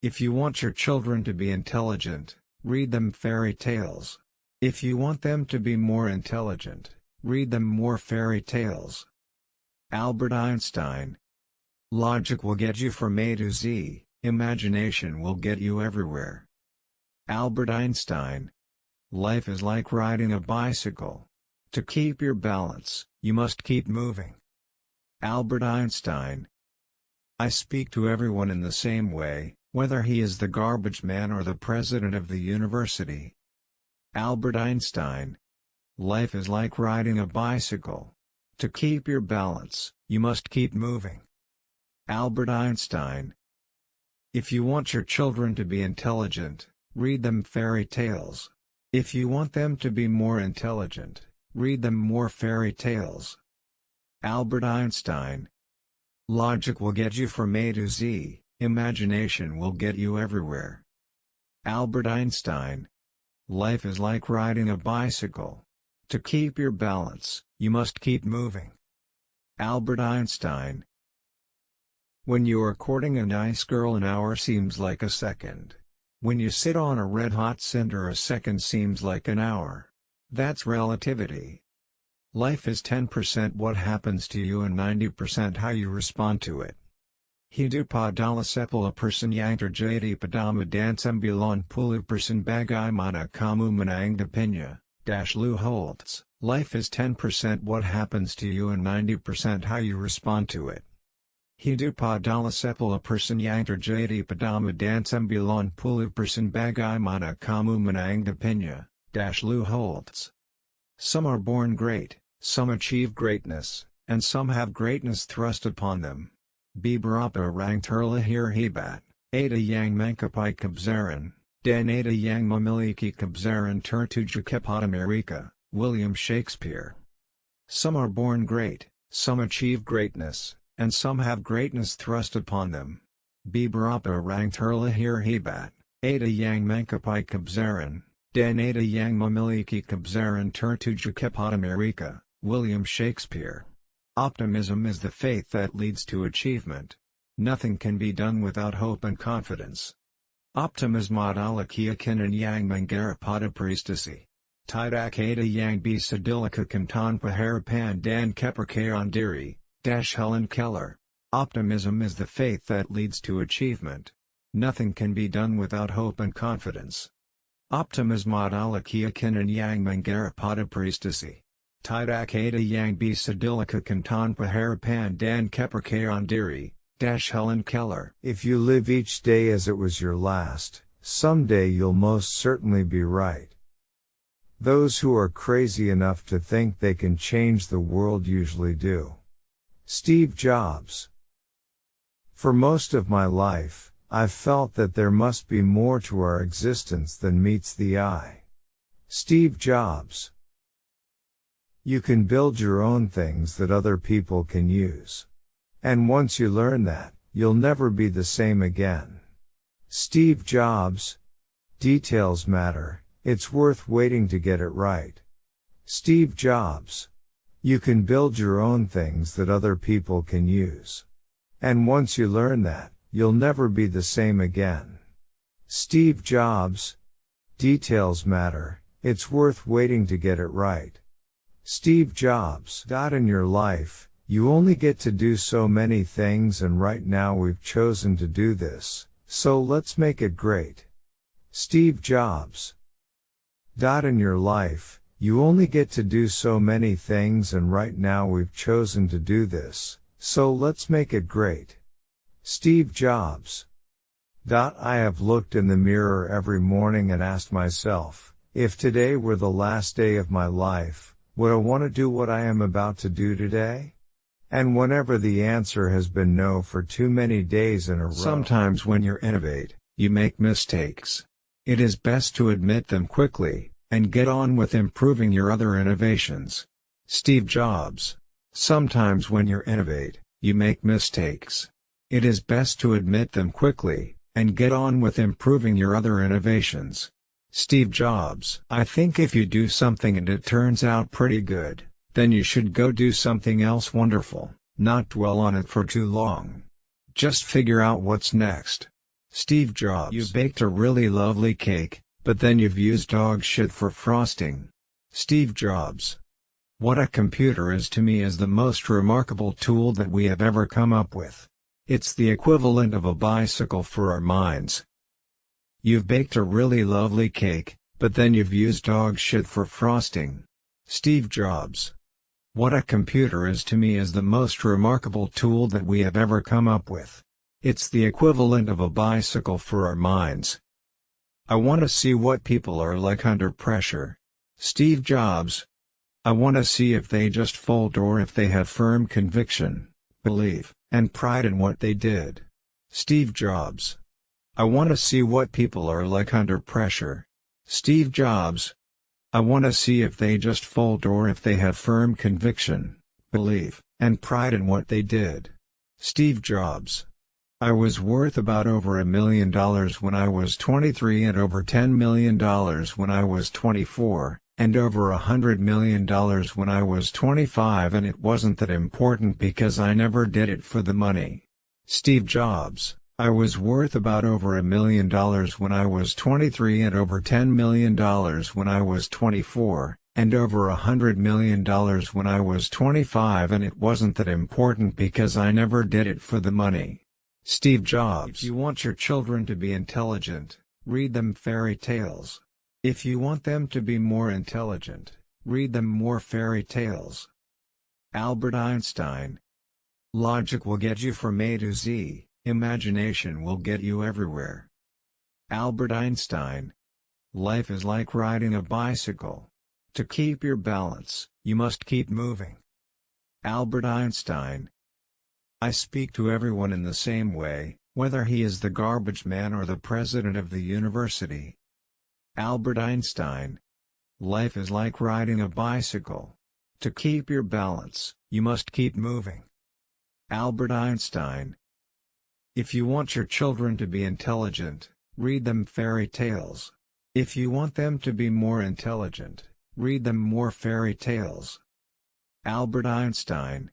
If you want your children to be intelligent, read them fairy tales. If you want them to be more intelligent, read them more fairy tales. Albert Einstein Logic will get you from A to Z, imagination will get you everywhere. Albert Einstein Life is like riding a bicycle. To keep your balance, you must keep moving. Albert Einstein I speak to everyone in the same way, whether he is the garbage man or the president of the university. Albert Einstein Life is like riding a bicycle. To keep your balance, you must keep moving. Albert Einstein If you want your children to be intelligent, read them fairy tales. If you want them to be more intelligent, read them more fairy tales. Albert Einstein Logic will get you from A to Z, Imagination will get you everywhere. Albert Einstein Life is like riding a bicycle. To keep your balance, you must keep moving. Albert Einstein When you are courting a nice girl an hour seems like a second. When you sit on a red-hot cinder a second seems like an hour. That's relativity. Life is 10% what happens to you and 90% how you respond to it. Hidupadala sepala person yangter jadi padama dansembulan pulu person bagai mana kamu menang dash Lou Holtz, life is 10% what happens to you and 90% how you respond to it. Hidupadala sepala person yangter jadi padama dansembulan pulu person bagai mana kamu menang dash Lou Holtz. Some are born great, some achieve greatness, and some have greatness thrust upon them. Biberapa rang terlahir hebat, ada yang mangkapai kabzaran, dan ada yang memiliki kabzaran tertuju kepada Amerika, William Shakespeare. Some are born great, some achieve greatness, and some have greatness thrust upon them. Biberapa rang terlahir hebat, ada yang mangkapai kabzaran, dan ada yang memiliki kabzaran tertuju kepada Amerika, William Shakespeare. Optimism is the faith that leads to achievement. Nothing can be done without hope and confidence. Optimism adalah keyakinan yang mengarapada prestasi. Tidak ada yang bisa dilakukan tanpa harapan dan kepercayaan diri, Dash Helen Keller. Optimism is the faith that leads to achievement. Nothing can be done without hope and confidence. Optimism adalah keyakinan yang mengarapada prestasi. Tidak ada yang bisa dilakukan tanpa harapan dan kepercayaan diri, Dash Helen Keller. If you live each day as it was your last, someday you'll most certainly be right. Those who are crazy enough to think they can change the world usually do. Steve Jobs. For most of my life, I've felt that there must be more to our existence than meets the eye. Steve Jobs. You can build your own things that other people can use. And once you learn that, you'll never be the same again. Steve Jobs. Details matter, it's worth waiting to get it right. Steve Jobs. You can build your own things that other people can use. And once you learn that, you'll never be the same again. Steve Jobs. Details matter, it's worth waiting to get it right. Steve Jobs. In your life, you only get to do so many things and right now we've chosen to do this, so let's make it great. Steve Jobs. In your life, you only get to do so many things and right now we've chosen to do this, so let's make it great. Steve Jobs. Dot. I have looked in the mirror every morning and asked myself, if today were the last day of my life, would I want to do what I am about to do today? And whenever the answer has been no for too many days in a row. Sometimes when you innovate, you make mistakes. It is best to admit them quickly, and get on with improving your other innovations. Steve Jobs. Sometimes when you innovate, you make mistakes. It is best to admit them quickly, and get on with improving your other innovations. Steve Jobs. I think if you do something and it turns out pretty good, then you should go do something else wonderful, not dwell on it for too long. Just figure out what's next. Steve Jobs. You baked a really lovely cake, but then you've used dog shit for frosting. Steve Jobs. What a computer is to me is the most remarkable tool that we have ever come up with. It's the equivalent of a bicycle for our minds. You've baked a really lovely cake, but then you've used dog shit for frosting. Steve Jobs. What a computer is to me is the most remarkable tool that we have ever come up with. It's the equivalent of a bicycle for our minds. I want to see what people are like under pressure. Steve Jobs. I want to see if they just fold or if they have firm conviction, belief, and pride in what they did. Steve Jobs. I want to see what people are like under pressure. Steve Jobs. I want to see if they just fold or if they have firm conviction, belief, and pride in what they did. Steve Jobs. I was worth about over a million dollars when I was 23 and over $10 million when I was 24, and over a hundred million dollars when I was 25 and it wasn't that important because I never did it for the money. Steve Jobs I was worth about over a million dollars when I was 23 and over $10 million when I was 24, and over a hundred million dollars when I was 25 and it wasn't that important because I never did it for the money. Steve Jobs If you want your children to be intelligent, read them fairy tales. If you want them to be more intelligent, read them more fairy tales. Albert Einstein Logic will get you from A to Z, imagination will get you everywhere. Albert Einstein Life is like riding a bicycle. To keep your balance, you must keep moving. Albert Einstein I speak to everyone in the same way, whether he is the garbage man or the president of the university. Albert Einstein Life is like riding a bicycle. To keep your balance, you must keep moving. Albert Einstein If you want your children to be intelligent, read them fairy tales. If you want them to be more intelligent, read them more fairy tales. Albert Einstein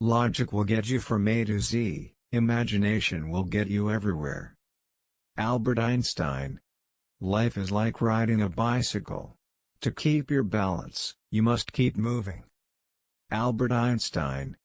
Logic will get you from A to Z, imagination will get you everywhere. Albert Einstein Life is like riding a bicycle. To keep your balance, you must keep moving. Albert Einstein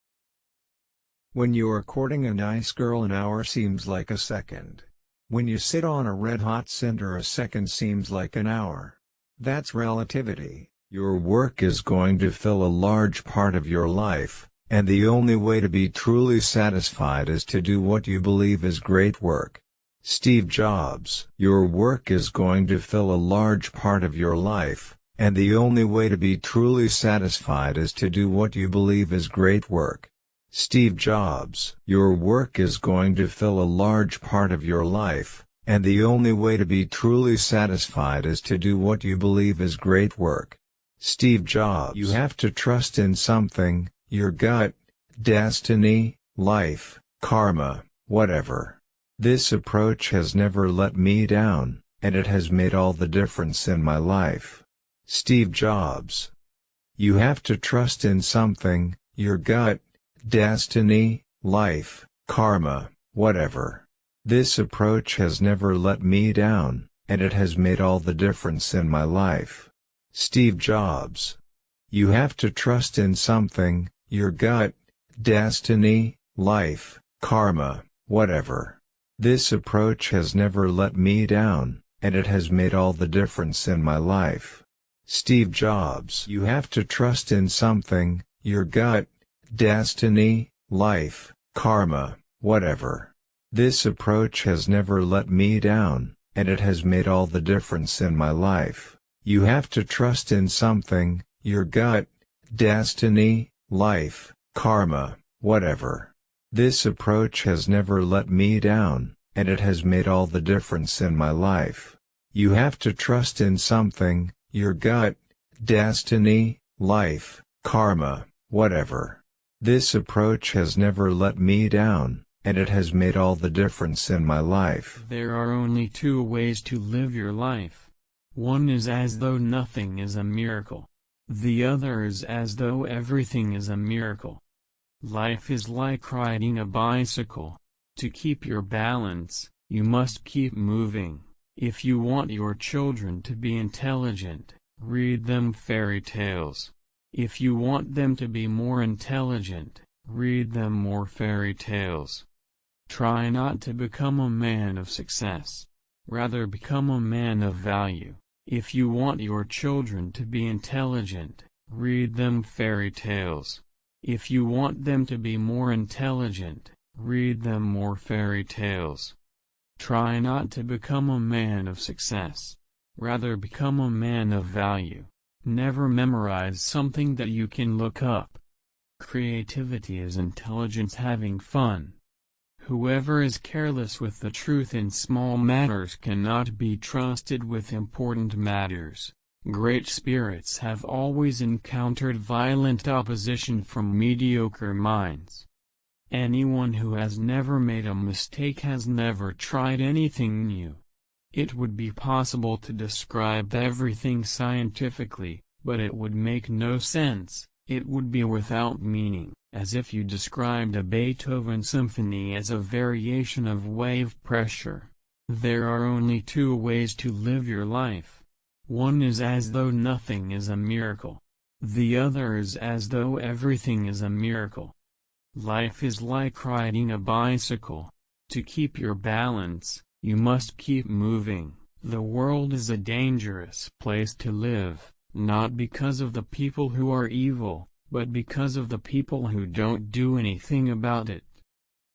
When you are courting a nice girl an hour seems like a second. When you sit on a red-hot cinder a second seems like an hour. That's relativity. Your work is going to fill a large part of your life, and the only way to be truly satisfied is to do what you believe is great work. Steve Jobs Your work is going to fill a large part of your life, and the only way to be truly satisfied is to do what you believe is great work. Steve Jobs Your work is going to fill a large part of your life, and the only way to be truly satisfied is to do what you believe is great work. Steve Jobs You have to trust in something, your gut, destiny, life, karma, whatever. This approach has never let me down, and it has made all the difference in my life. Steve Jobs. You have to trust in something, your gut, destiny, life, karma, whatever. This approach has never let me down, and it has made all the difference in my life. Steve Jobs. You have to trust in something, your gut, destiny, life, karma, whatever. This approach has never let me down, and it has made all the difference in my life. Steve Jobs You have to trust in something, your gut, destiny, life, karma, whatever. This approach has never let me down, and it has made all the difference in my life. You have to trust in something, your gut, destiny, life, karma, whatever. This approach has never let me down, and it has made all the difference in my life. You have to trust in something, your gut, destiny, life, karma, whatever. This approach has never let me down, and it has made all the difference in my life. There are only two ways to live your life. One is as though nothing is a miracle. The other is as though everything is a miracle. Life is like riding a bicycle. To keep your balance, You must keep moving. If you want your children to be intelligent, read them fairy tales. If you want them to be more intelligent, read them more fairy tales. Try not to become a man of success. Rather become a man of value. If you want your children to be intelligent, read them fairy tales. If you want them to be more intelligent, read them more fairy tales. Try not to become a man of success. Rather become a man of value. Never memorize something that you can look up. Creativity is intelligence having fun. Whoever is careless with the truth in small matters cannot be trusted with important matters. Great spirits have always encountered violent opposition from mediocre minds. Anyone who has never made a mistake has never tried anything new. It would be possible to describe everything scientifically, but it would make no sense, it would be without meaning as if you described a Beethoven symphony as a variation of wave pressure. There are only two ways to live your life. One is as though nothing is a miracle. The other is as though everything is a miracle. Life is like riding a bicycle. To keep your balance, you must keep moving. The world is a dangerous place to live, not because of the people who are evil, but because of the people who don't do anything about it.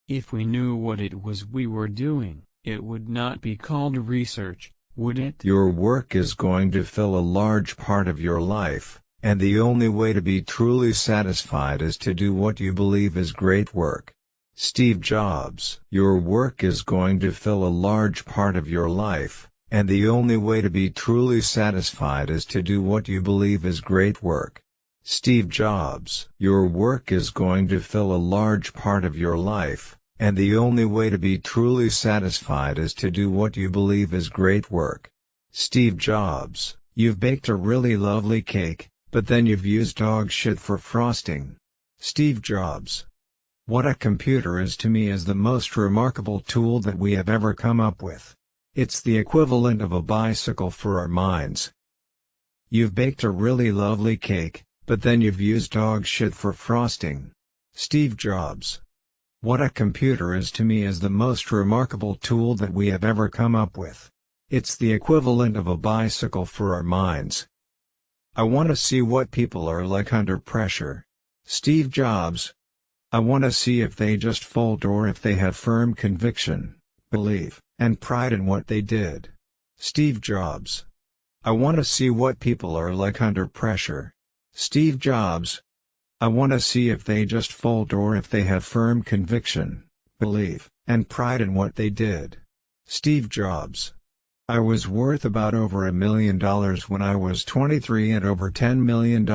If we knew what it was we were doing, it would not be called research, would it? Your work is going to fill a large part of your life, and the only way to be truly satisfied is to do what you believe is great work. Steve Jobs Your work is going to fill a large part of your life, and the only way to be truly satisfied is to do what you believe is great work. Steve Jobs. Your work is going to fill a large part of your life, and the only way to be truly satisfied is to do what you believe is great work. Steve Jobs. You've baked a really lovely cake, but then you've used dog shit for frosting. Steve Jobs. What a computer is to me is the most remarkable tool that we have ever come up with. It's the equivalent of a bicycle for our minds. You've baked a really lovely cake, but then you've used dog shit for frosting. Steve Jobs. What a computer is to me is the most remarkable tool that we have ever come up with. It's the equivalent of a bicycle for our minds. I want to see what people are like under pressure. Steve Jobs. I want to see if they just fold or if they have firm conviction, belief, and pride in what they did. Steve Jobs. I want to see what people are like under pressure. Steve Jobs. I want to see if they just fold or if they have firm conviction, belief, and pride in what they did. Steve Jobs. I was worth about over a million dollars when I was 23 and over $10 million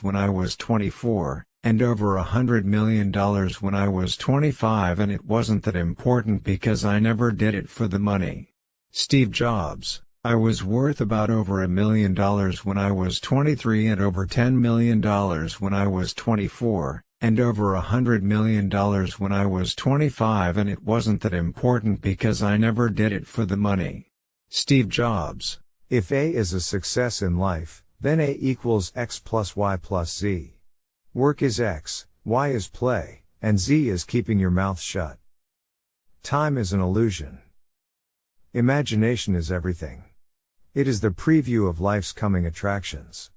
when I was 24, and over a hundred million dollars when I was 25 and it wasn't that important because I never did it for the money. Steve Jobs I was worth about over a million dollars when I was 23 and over $10 million when I was 24, and over a hundred million dollars when I was 25 and it wasn't that important because I never did it for the money. Steve Jobs. If A is a success in life, then A equals X plus Y plus Z. Work is X, Y is play, and Z is keeping your mouth shut. Time is an illusion. Imagination is everything. It is the preview of life's coming attractions.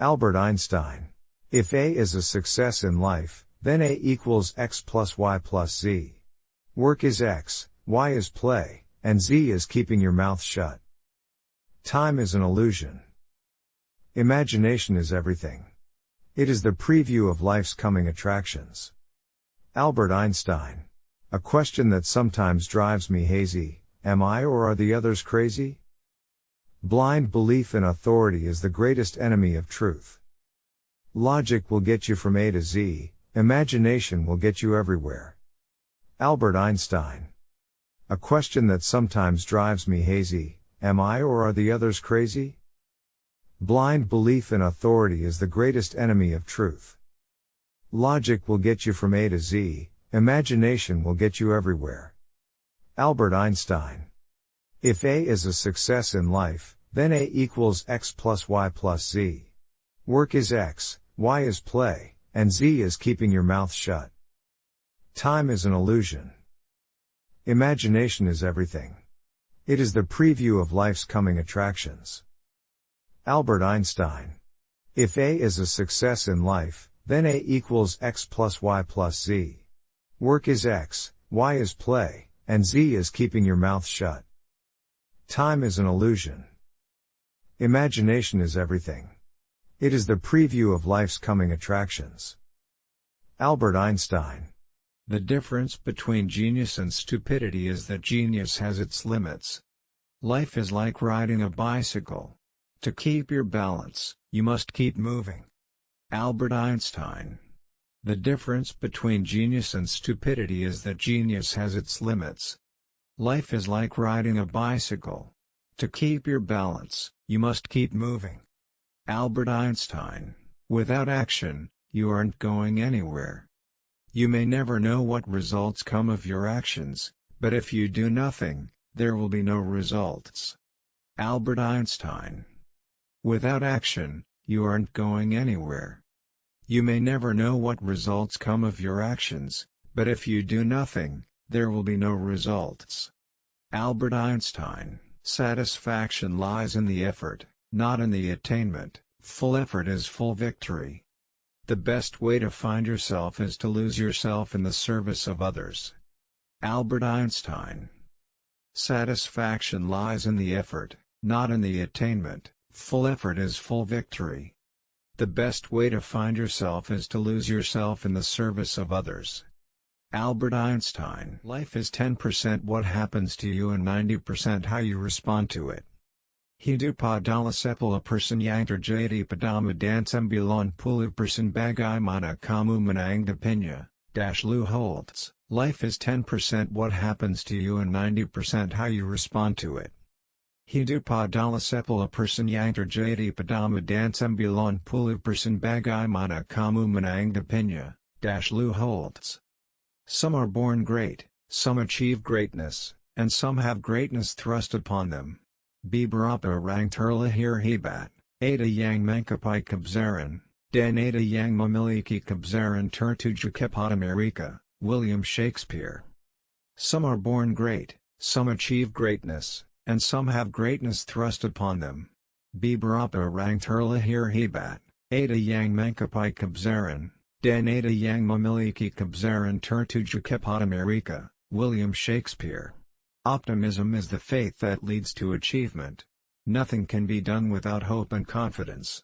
Albert Einstein. If A is a success in life, then A equals X plus Y plus Z. Work is X, Y is play, and Z is keeping your mouth shut. Time is an illusion. Imagination is everything. It is the preview of life's coming attractions. Albert Einstein. A question that sometimes drives me hazy, am I or are the others crazy? Blind belief in authority is the greatest enemy of truth. Logic will get you from A to Z, imagination will get you everywhere. Albert Einstein. A question that sometimes drives me hazy, am I or are the others crazy? Blind belief in authority is the greatest enemy of truth. Logic will get you from A to Z, imagination will get you everywhere. Albert Einstein. If A is a success in life, then A equals X plus Y plus Z. Work is X, Y is play, and Z is keeping your mouth shut. Time is an illusion. Imagination is everything. It is the preview of life's coming attractions. Albert Einstein. If A is a success in life, then A equals X plus Y plus Z. Work is X, Y is play, and Z is keeping your mouth shut. Time is an illusion. Imagination is everything. It is the preview of life's coming attractions. Albert Einstein. The difference between genius and stupidity is that genius has its limits. Life is like riding a bicycle. To keep your balance, you must keep moving. Albert Einstein. The difference between genius and stupidity is that genius has its limits. Life is like riding a bicycle. To keep your balance, you must keep moving. Albert Einstein. Without action, you aren't going anywhere. You may never know what results come of your actions, but if you do nothing, there will be no results. Albert Einstein. Without action, you aren't going anywhere. You may never know what results come of your actions, but if you do nothing, there will be no results. Albert Einstein Satisfaction lies in the effort, not in the attainment, full effort is full victory. The best way to find yourself is to lose yourself in the service of others. Albert Einstein Satisfaction lies in the effort, not in the attainment, full effort is full victory. The best way to find yourself is to lose yourself in the service of others. Albert Einstein Life is 10% what happens to you and 90% how you respond to it. Hidup adalah sepuluh persen yang terjadi padamu dan sembilan puluh persen bagaimana kamu menanggapinya, Dash Lou Holtz. Life is 10% what happens to you and 90% how you respond to it. Hidup adalah sepuluh persen yang terjadi padamu dan sembilan puluh persen bagaimana kamu menanggapinya, Dash Lou Holtz. Some are born great, some achieve greatness, and some have greatness thrust upon them. Beberapa orang terlahir hebat, ada yang mengkapai kebesaran, dan ada yang memiliki kebesaran tertuju kepada William Shakespeare. Some are born great, some achieve greatness, and some have greatness thrust upon them. Beberapa orang terlahir hebat, ada yang Mankapai kebesaran, dan ada yang memiliki kebesaran tertuju kepada mereka, William Shakespeare. Optimism is the faith that leads to achievement. Nothing can be done without hope and confidence.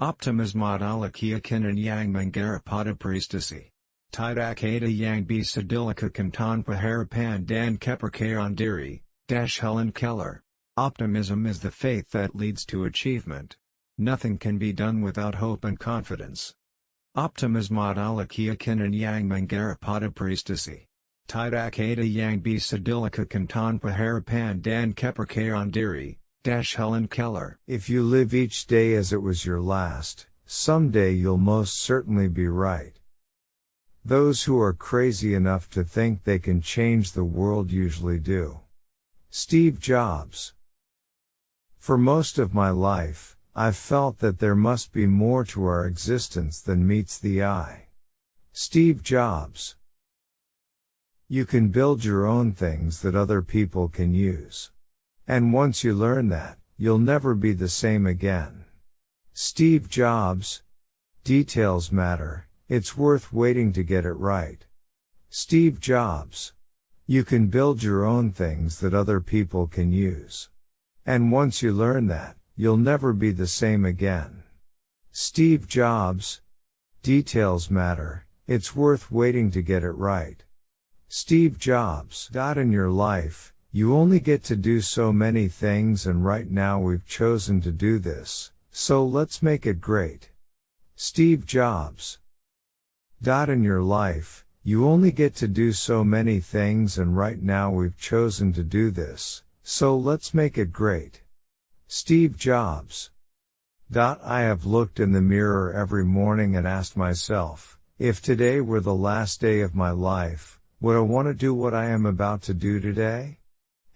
Optimism adalah keyakinan yang menggarap prestasi. Tidak ada yang bisa dilakukan tanpa harapan dan kepercayaan diri, Helen Keller. Optimism is the faith that leads to achievement. Nothing can be done without hope and confidence. Optimism adalah keyakinan yang menggarap prestasi. Tidak ada yang bisa dilakukan tanpa harapan dan kepercayaan diri. Dash Helen Keller. If you live each day as it was your last, someday you'll most certainly be right. Those who are crazy enough to think they can change the world usually do. Steve Jobs. For most of my life, I've felt that there must be more to our existence than meets the eye. Steve Jobs. You can build your own things that other people can use. And once you learn that, you'll never be the same again. Steve Jobs. Details matter, it's worth waiting to get it right. Steve Jobs. You can build your own things that other people can use. And once you learn that, you'll never be the same again. Steve Jobs. Details matter, it's worth waiting to get it right. Steve Jobs. In your life, you only get to do so many things and right now we've chosen to do this, so let's make it great. Steve Jobs. In your life, you only get to do so many things and right now we've chosen to do this, so let's make it great. Steve Jobs. I have looked in the mirror every morning and asked myself, if today were the last day of my life, Would I want to do what I am about to do today?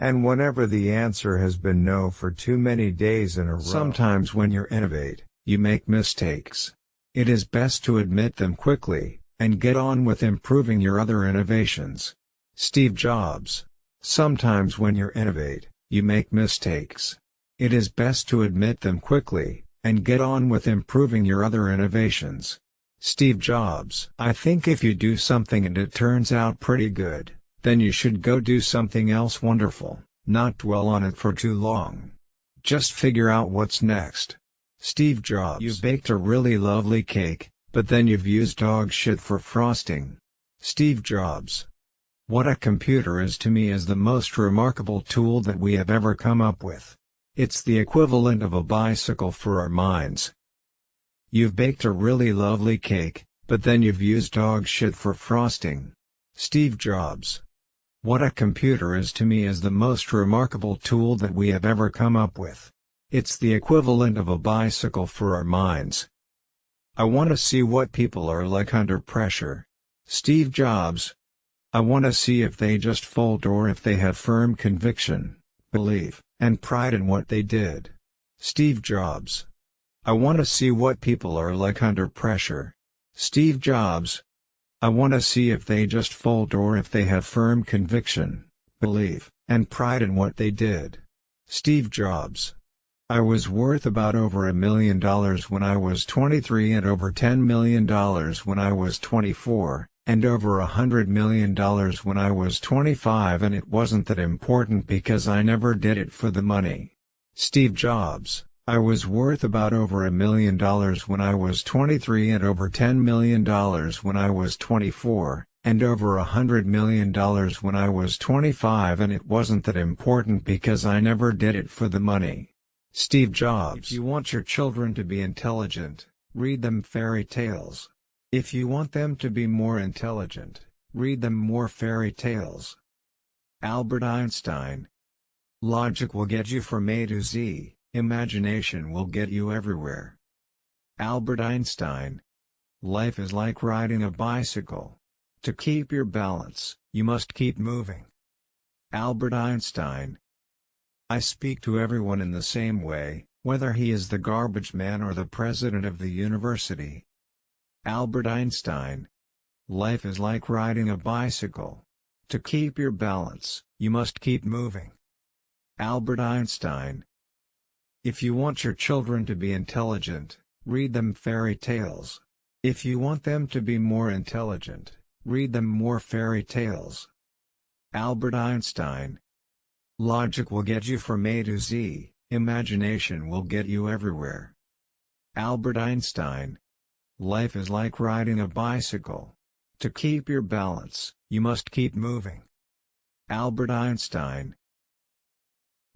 And whenever the answer has been no for too many days in a row. Sometimes when you innovate, you make mistakes. It is best to admit them quickly, and get on with improving your other innovations. Steve Jobs. Sometimes when you innovate, you make mistakes. It is best to admit them quickly, and get on with improving your other innovations. Steve Jobs. I think if you do something and it turns out pretty good, then you should go do something else wonderful, not dwell on it for too long. Just figure out what's next. Steve Jobs. You baked a really lovely cake, but then you've used dog shit for frosting. Steve Jobs. What a computer is to me is the most remarkable tool that we have ever come up with. It's the equivalent of a bicycle for our minds. You've baked a really lovely cake, but then you've used dog shit for frosting. Steve Jobs. What a computer is to me is the most remarkable tool that we have ever come up with. It's the equivalent of a bicycle for our minds. I want to see what people are like under pressure. Steve Jobs. I want to see if they just fold or if they have firm conviction, belief, and pride in what they did. Steve Jobs. I want to see what people are like under pressure. Steve Jobs. I want to see if they just fold or if they have firm conviction, belief, and pride in what they did. Steve Jobs. I was worth about over a million dollars when I was 23 and over $10 million when I was 24, and over a hundred million dollars when I was 25 and it wasn't that important because I never did it for the money. Steve Jobs I was worth about over a million dollars when I was 23 and over $10 million when I was 24, and over a hundred million dollars when I was 25 and it wasn't that important because I never did it for the money. Steve Jobs. If you want your children to be intelligent, read them fairy tales. If you want them to be more intelligent, read them more fairy tales. Albert Einstein. Logic will get you from A to Z, imagination will get you everywhere. Albert Einstein. Life is like riding a bicycle. To keep your balance, you must keep moving. Albert Einstein. I speak to everyone in the same way, whether he is the garbage man or the president of the university. Albert Einstein. Life is like riding a bicycle. To keep your balance, you must keep moving. Albert Einstein. If you want your children to be intelligent, read them fairy tales. If you want them to be more intelligent, read them more fairy tales. Albert Einstein. Logic will get you from A to Z, imagination will get you everywhere. Albert Einstein. Life is like riding a bicycle. To keep your balance, you must keep moving. Albert Einstein.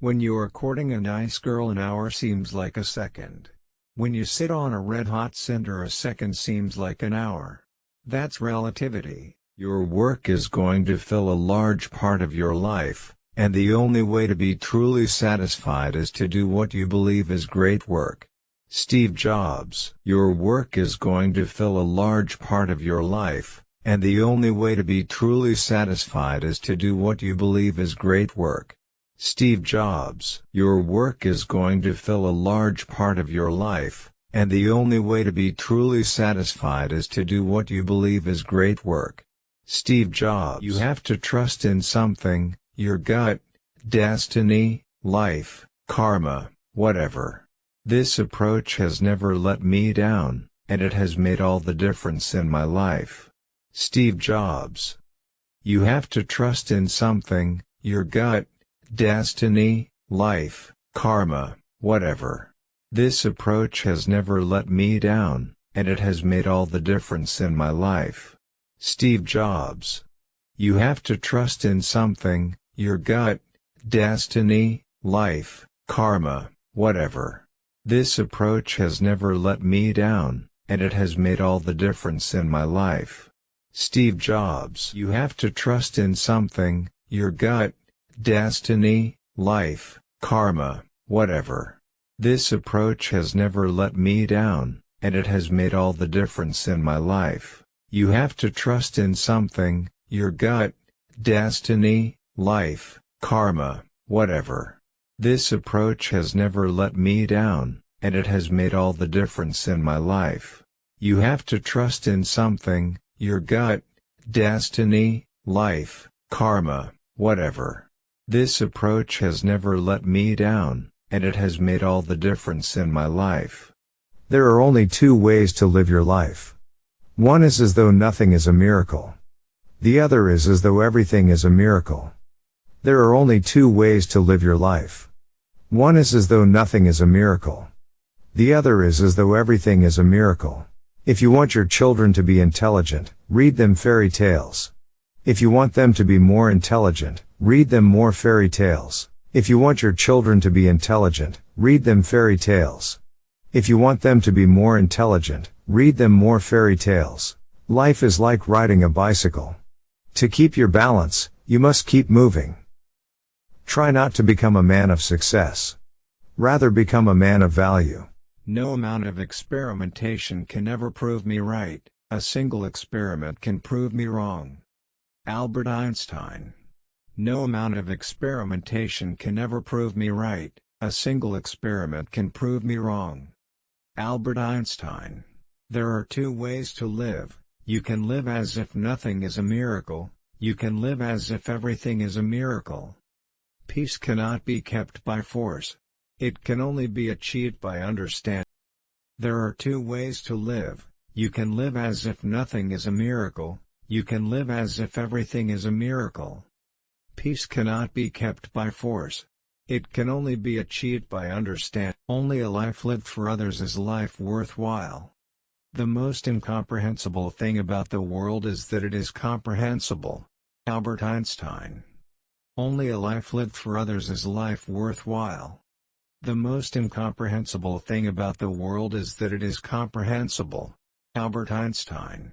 When you are courting a nice girl an hour seems like a second. When you sit on a red-hot cinder a second seems like an hour. That's relativity. Your work is going to fill a large part of your life, and the only way to be truly satisfied is to do what you believe is great work. Steve Jobs Your work is going to fill a large part of your life, and the only way to be truly satisfied is to do what you believe is great work. Steve Jobs Your work is going to fill a large part of your life, and the only way to be truly satisfied is to do what you believe is great work. Steve Jobs You have to trust in something, your gut, destiny, life, karma, whatever. This approach has never let me down, and it has made all the difference in my life. Steve Jobs. You have to trust in something, your gut, destiny, life, karma, whatever. This approach has never let me down, and it has made all the difference in my life. Steve Jobs. You have to trust in something, your gut, destiny, life, karma, whatever. This approach has never let me down, and it has made all the difference in my life. Steve Jobs You have to trust in something, your gut, destiny, life, karma, whatever. This approach has never let me down, and it has made all the difference in my life. You have to trust in something, your gut, destiny, life, karma, whatever. This approach has never let me down, and it has made all the difference in my life. You have to trust in something, your gut, destiny, life, karma, whatever. This approach has never let me down, and it has made all the difference in my life. There are only two ways to live your life. One is as though nothing is a miracle. The other is as though everything is a miracle. There are only two ways to live your life. One is as though nothing is a miracle. The other is as though everything is a miracle. If you want your children to be intelligent, read them fairy tales. If you want them to be more intelligent, read them more fairy tales. If you want your children to be intelligent, read them fairy tales. If you want them to be more intelligent, read them more fairy tales. Life is like riding a bicycle. To keep your balance, you must keep moving. Try not to become a man of success. Rather become a man of value. No amount of experimentation can ever prove me right, a single experiment can prove me wrong. Albert Einstein No amount of experimentation can ever prove me right, a single experiment can prove me wrong. Albert Einstein There are two ways to live, you can live as if nothing is a miracle, you can live as if everything is a miracle. Peace cannot be kept by force. It can only be achieved by understanding. There are two ways to live, you can live as if nothing is a miracle, you can live as if everything is a miracle. Peace cannot be kept by force. It can only be achieved by understanding. Only a life lived for others is life worthwhile. The most incomprehensible thing about the world is that it is comprehensible. Albert Einstein. Only a life lived for others is life worthwhile. The most incomprehensible thing about the world is that it is comprehensible. Albert Einstein.